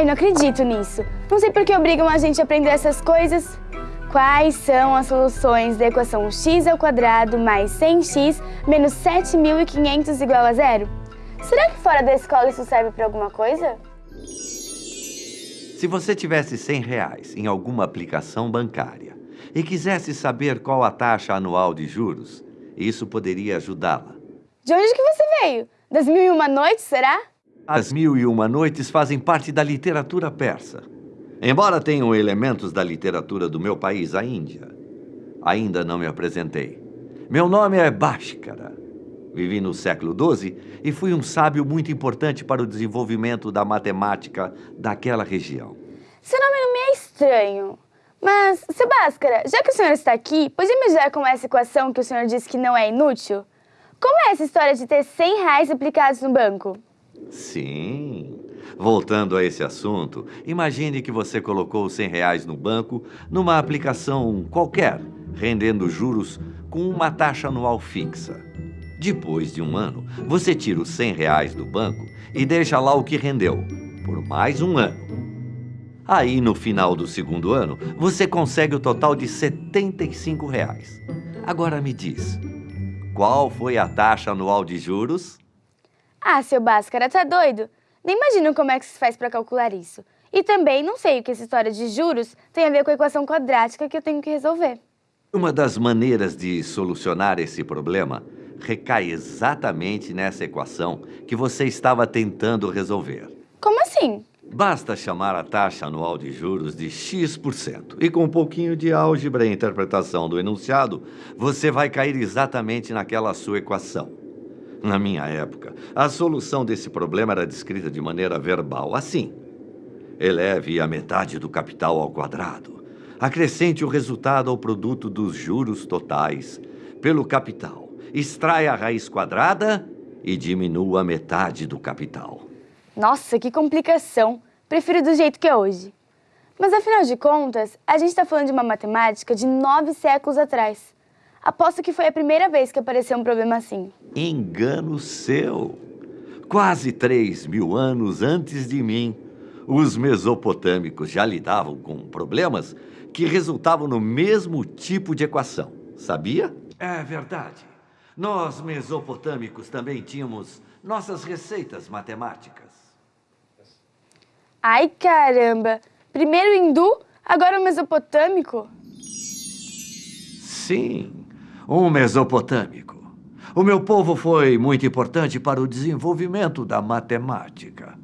Ai, não acredito nisso. Não sei por que obrigam a gente a aprender essas coisas. Quais são as soluções da equação x ao quadrado mais 100x menos 7.500 igual a zero? Será que fora da escola isso serve para alguma coisa? Se você tivesse 100 reais em alguma aplicação bancária e quisesse saber qual a taxa anual de juros, isso poderia ajudá-la. De onde que você veio? Das mil e uma noites, será? As Mil e Uma Noites fazem parte da literatura persa. Embora tenham elementos da literatura do meu país, a Índia, ainda não me apresentei. Meu nome é Bhaskara. Vivi no século XII e fui um sábio muito importante para o desenvolvimento da matemática daquela região. Seu nome não me é estranho. Mas, seu Bhaskara, já que o senhor está aqui, podia me ajudar com essa equação que o senhor disse que não é inútil? Como é essa história de ter 100 reais aplicados no banco? Sim. Voltando a esse assunto, imagine que você colocou 100 reais no banco numa aplicação qualquer, rendendo juros com uma taxa anual fixa. Depois de um ano, você tira os 100 reais do banco e deixa lá o que rendeu, por mais um ano. Aí, no final do segundo ano, você consegue o total de 75 reais. Agora me diz, qual foi a taxa anual de juros? Ah, seu Bhaskara, tá doido? Nem imagino como é que se faz para calcular isso. E também não sei o que essa história de juros tem a ver com a equação quadrática que eu tenho que resolver. Uma das maneiras de solucionar esse problema recai exatamente nessa equação que você estava tentando resolver. Como assim? Basta chamar a taxa anual de juros de X%. E com um pouquinho de álgebra e interpretação do enunciado, você vai cair exatamente naquela sua equação. Na minha época, a solução desse problema era descrita de maneira verbal, assim. Eleve a metade do capital ao quadrado. Acrescente o resultado ao produto dos juros totais pelo capital. Extraia a raiz quadrada e diminua a metade do capital. Nossa, que complicação. Prefiro do jeito que é hoje. Mas afinal de contas, a gente está falando de uma matemática de nove séculos atrás. Aposto que foi a primeira vez que apareceu um problema assim. Engano seu. Quase três mil anos antes de mim, os mesopotâmicos já lidavam com problemas que resultavam no mesmo tipo de equação. Sabia? É verdade. Nós, mesopotâmicos, também tínhamos nossas receitas matemáticas. Ai, caramba! Primeiro hindu, agora o mesopotâmico? Sim, um mesopotâmico. O meu povo foi muito importante para o desenvolvimento da matemática.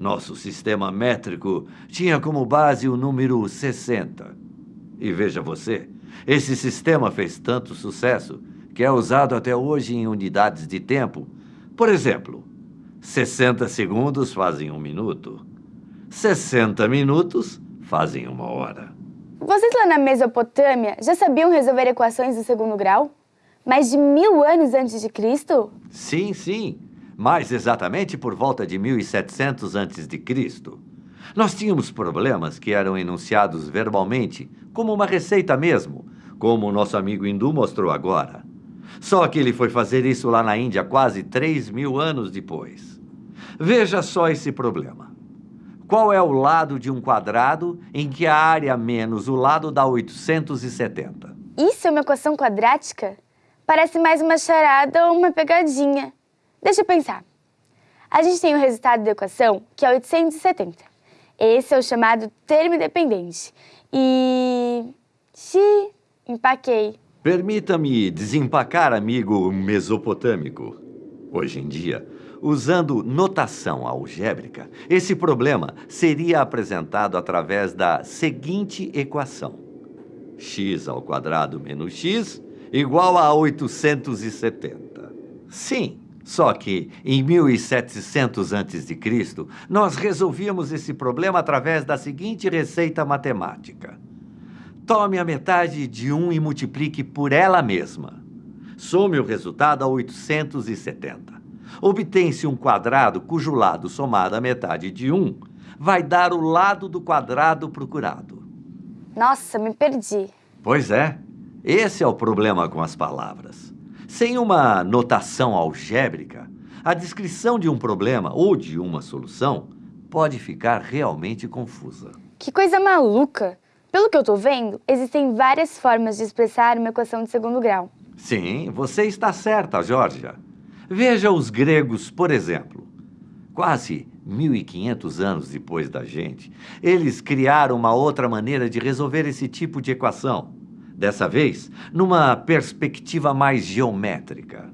Nosso sistema métrico tinha como base o número 60. E veja você, esse sistema fez tanto sucesso que é usado até hoje em unidades de tempo. Por exemplo, 60 segundos fazem um minuto. 60 minutos fazem uma hora. Vocês lá na Mesopotâmia já sabiam resolver equações do segundo grau? Mais de mil anos antes de Cristo? Sim, sim. Mais exatamente por volta de 1700 antes de Cristo. Nós tínhamos problemas que eram enunciados verbalmente, como uma receita mesmo, como o nosso amigo hindu mostrou agora. Só que ele foi fazer isso lá na Índia quase 3 mil anos depois. Veja só esse problema. Qual é o lado de um quadrado em que a área menos o lado dá 870? Isso é uma equação quadrática? Parece mais uma charada ou uma pegadinha. Deixa eu pensar. A gente tem o resultado da equação, que é 870. Esse é o chamado termo independente. E... Xi, empaquei. Permita-me desempacar, amigo mesopotâmico. Hoje em dia, Usando notação algébrica, esse problema seria apresentado através da seguinte equação. x ao quadrado menos x igual a 870. Sim, só que em 1700 a.C., nós resolvíamos esse problema através da seguinte receita matemática. Tome a metade de 1 e multiplique por ela mesma. Some o resultado a 870 obtém-se um quadrado cujo lado somado à metade de 1 vai dar o lado do quadrado procurado. Nossa, me perdi. Pois é, esse é o problema com as palavras. Sem uma notação algébrica, a descrição de um problema ou de uma solução pode ficar realmente confusa. Que coisa maluca! Pelo que eu estou vendo, existem várias formas de expressar uma equação de segundo grau. Sim, você está certa, Georgia. Veja os gregos, por exemplo. Quase 1500 anos depois da gente, eles criaram uma outra maneira de resolver esse tipo de equação. Dessa vez, numa perspectiva mais geométrica.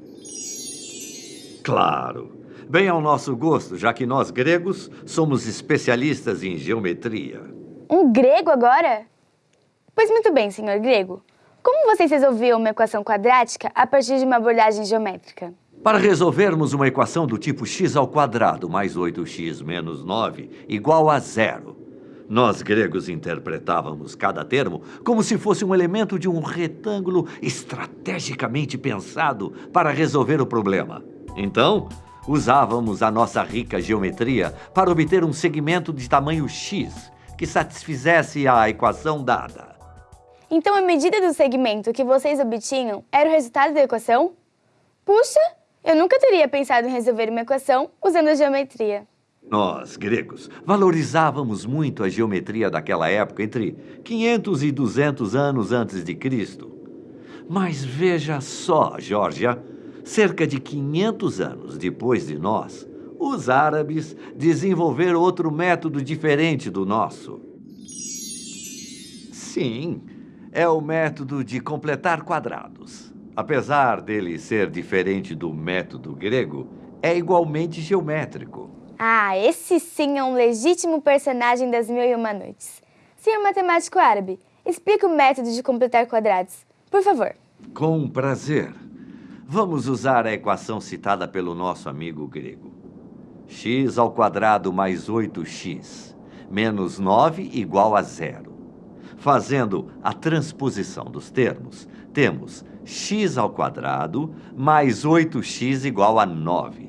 Claro, bem ao nosso gosto, já que nós gregos somos especialistas em geometria. Um grego agora? Pois muito bem, senhor grego. Como vocês resolviam uma equação quadrática a partir de uma abordagem geométrica? Para resolvermos uma equação do tipo x ao quadrado mais 8x menos 9 igual a zero, nós gregos interpretávamos cada termo como se fosse um elemento de um retângulo estrategicamente pensado para resolver o problema. Então, usávamos a nossa rica geometria para obter um segmento de tamanho x que satisfizesse a equação dada. Então a medida do segmento que vocês obtinham era o resultado da equação? Puxa, eu nunca teria pensado em resolver uma equação usando a geometria. Nós, gregos, valorizávamos muito a geometria daquela época, entre 500 e 200 anos antes de Cristo. Mas veja só, Georgia, cerca de 500 anos depois de nós, os árabes desenvolveram outro método diferente do nosso. Sim, é o método de completar quadrados. Apesar dele ser diferente do método grego, é igualmente geométrico. Ah, esse sim é um legítimo personagem das Mil e Uma Noites. Senhor matemático árabe, explique o método de completar quadrados, por favor. Com prazer. Vamos usar a equação citada pelo nosso amigo grego. x ao quadrado mais 8x menos 9 igual a zero. Fazendo a transposição dos termos, temos x ao quadrado mais 8x igual a 9.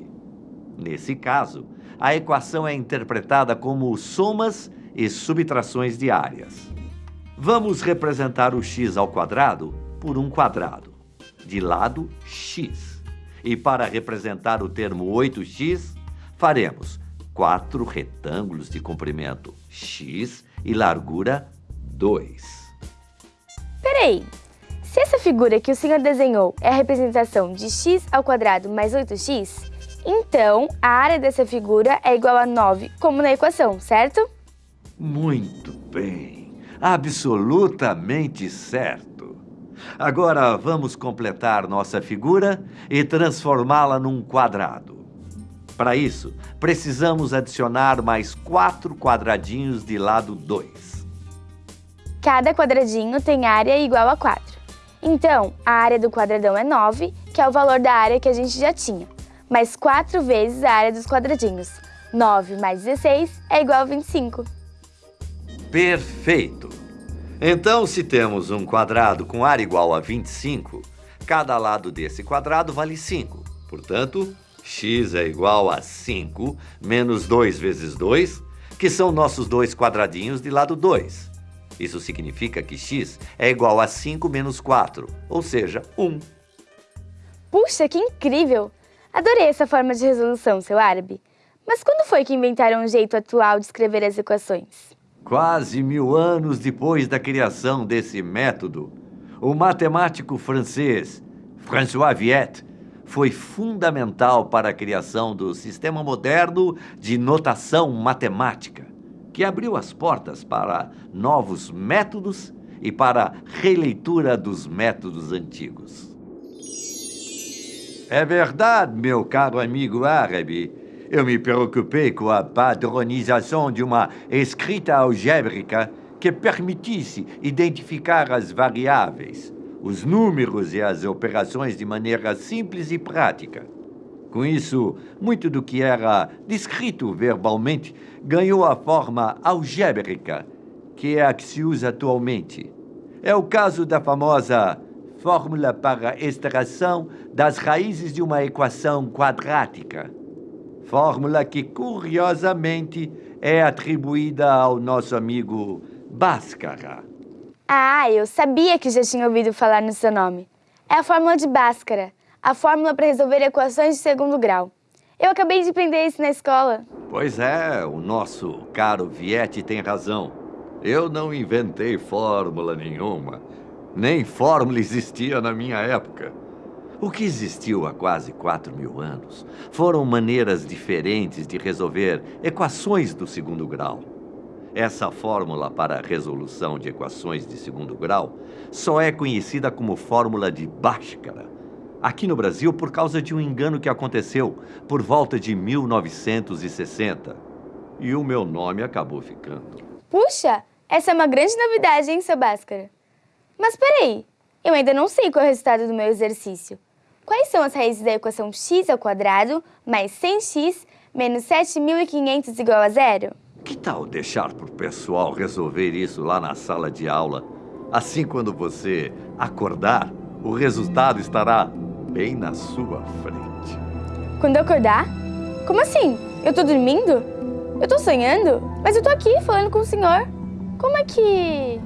Nesse caso, a equação é interpretada como somas e subtrações de áreas. Vamos representar o x ao quadrado por um quadrado, de lado x. E para representar o termo 8x, faremos quatro retângulos de comprimento x e largura 2. Peraí, se essa figura que o senhor desenhou é a representação de x ao quadrado mais 8x, então a área dessa figura é igual a 9, como na equação, certo? Muito bem. Absolutamente certo. Agora vamos completar nossa figura e transformá-la num quadrado. Para isso, precisamos adicionar mais quatro quadradinhos de lado 2. Cada quadradinho tem área igual a 4. Então, a área do quadradão é 9, que é o valor da área que a gente já tinha, mais 4 vezes a área dos quadradinhos. 9 mais 16 é igual a 25. Perfeito! Então, se temos um quadrado com área igual a 25, cada lado desse quadrado vale 5. Portanto, x é igual a 5 menos 2 vezes 2, que são nossos dois quadradinhos de lado 2. Isso significa que x é igual a 5 menos 4, ou seja, 1. Puxa, que incrível! Adorei essa forma de resolução, seu árabe. Mas quando foi que inventaram um jeito atual de escrever as equações? Quase mil anos depois da criação desse método, o matemático francês François Viette foi fundamental para a criação do sistema moderno de notação matemática que abriu as portas para novos métodos e para releitura dos métodos antigos. É verdade, meu caro amigo árabe. Eu me preocupei com a padronização de uma escrita algébrica que permitisse identificar as variáveis, os números e as operações de maneira simples e prática. Com isso, muito do que era descrito verbalmente ganhou a forma algébrica, que é a que se usa atualmente. É o caso da famosa fórmula para extração das raízes de uma equação quadrática. Fórmula que, curiosamente, é atribuída ao nosso amigo Bhaskara. Ah, eu sabia que já tinha ouvido falar no seu nome. É a fórmula de Bhaskara a fórmula para resolver equações de segundo grau. Eu acabei de aprender isso na escola. Pois é, o nosso caro Viette tem razão. Eu não inventei fórmula nenhuma. Nem fórmula existia na minha época. O que existiu há quase 4 mil anos foram maneiras diferentes de resolver equações do segundo grau. Essa fórmula para resolução de equações de segundo grau só é conhecida como fórmula de Bhaskara, aqui no Brasil por causa de um engano que aconteceu por volta de 1960. E o meu nome acabou ficando. Puxa, essa é uma grande novidade, hein, seu Bhaskara? Mas peraí, eu ainda não sei qual é o resultado do meu exercício. Quais são as raízes da equação x ao quadrado mais 100x menos 7.500 igual a zero? Que tal deixar para o pessoal resolver isso lá na sala de aula? Assim, quando você acordar, o resultado estará bem na sua frente. Quando eu acordar? Como assim? Eu tô dormindo? Eu tô sonhando? Mas eu tô aqui falando com o senhor. Como é que...